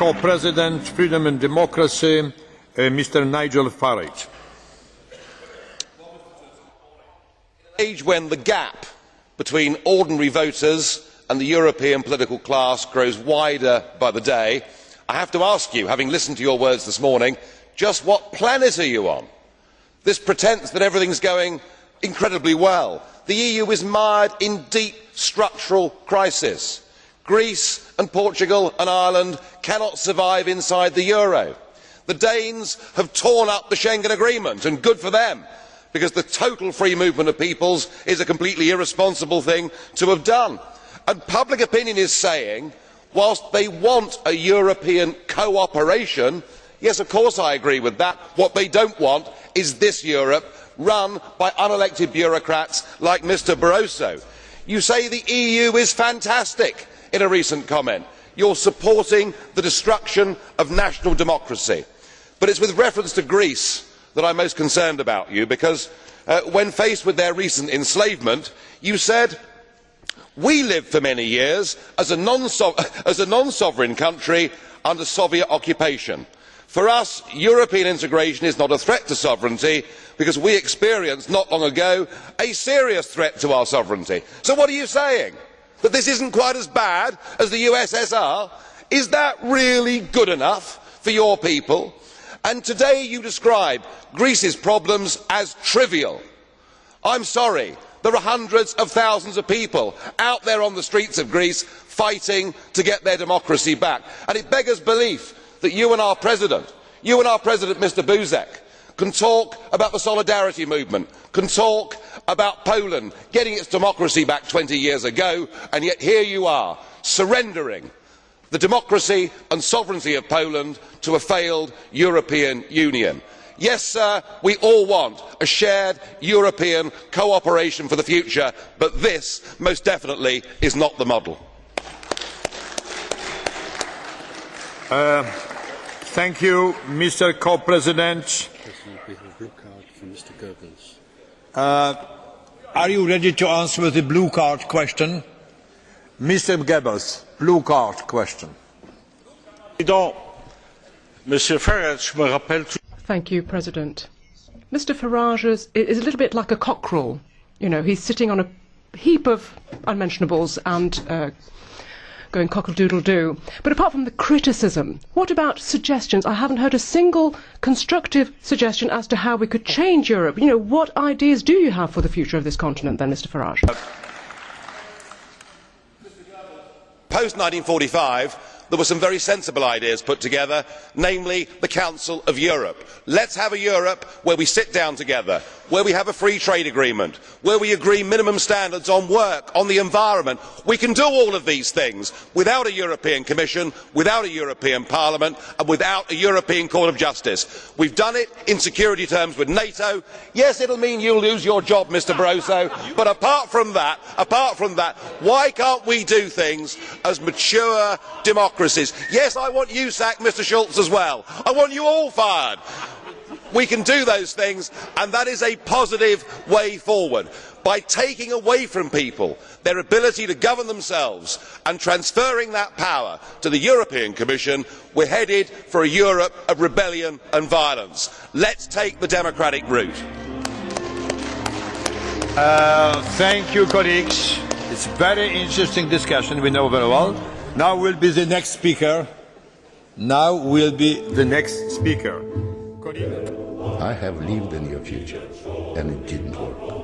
co-president, Freedom and Democracy, uh, Mr. Nigel Farage. age when the gap between ordinary voters and the European political class grows wider by the day, I have to ask you, having listened to your words this morning, just what planet are you on? This pretence that everything is going incredibly well. The EU is mired in deep structural crisis. Greece and Portugal and Ireland cannot survive inside the euro. The Danes have torn up the Schengen Agreement, and good for them because the total free movement of peoples is a completely irresponsible thing to have done. And public opinion is saying, whilst they want a European cooperation, yes, of course I agree with that, what they do not want is this Europe run by unelected bureaucrats like Mr Barroso. You say the EU is fantastic in a recent comment. You are supporting the destruction of national democracy. But it is with reference to Greece that I am most concerned about you because uh, when faced with their recent enslavement, you said, We lived for many years as a non sovereign country under Soviet occupation. For us, European integration is not a threat to sovereignty because we experienced not long ago a serious threat to our sovereignty. So what are you saying? That this is not quite as bad as the USSR? Is that really good enough for your people? And today you describe Greece's problems as trivial. I am sorry, there are hundreds of thousands of people out there on the streets of Greece fighting to get their democracy back. And it beggars belief that you and our President, you and our President Mr Buzek, can talk about the solidarity movement, can talk about Poland getting its democracy back twenty years ago, and yet here you are, surrendering the democracy and sovereignty of Poland to a failed European Union. Yes, sir, we all want a shared European cooperation for the future, but this most definitely is not the model. Uh, Thank you, Mr. Co-President. Uh, are you ready to answer the blue card question? Mr. Goebbels, blue card question. Monsieur Farage me rappelle Thank you, President. Mr Farage is, is a little bit like a cockerel. You know, he's sitting on a heap of unmentionables and uh, going cockle-doodle-doo. But apart from the criticism, what about suggestions? I haven't heard a single constructive suggestion as to how we could change Europe. You know, what ideas do you have for the future of this continent then, Mr Farage? Post 1945, there were some very sensible ideas put together namely the council of europe. let us have a europe where we sit down together where we have a free trade agreement where we agree minimum standards on work on the environment. we can do all of these things without a european commission without a european parliament and without a european court of justice. we have done it in security terms with nato. yes it will mean you will lose your job mr barroso but apart from that apart from that, why cannot we do things as mature democracies. Yes, I want you sacked, Mr Schulz, as well. I want you all fired. We can do those things, and that is a positive way forward. By taking away from people their ability to govern themselves and transferring that power to the European Commission, we are headed for a Europe of rebellion and violence. Let us take the democratic route. Uh, thank you, colleagues. It's a very interesting discussion, we know very well. Now will be the next speaker. Now will be the next speaker. I have lived in your future, and it didn't work.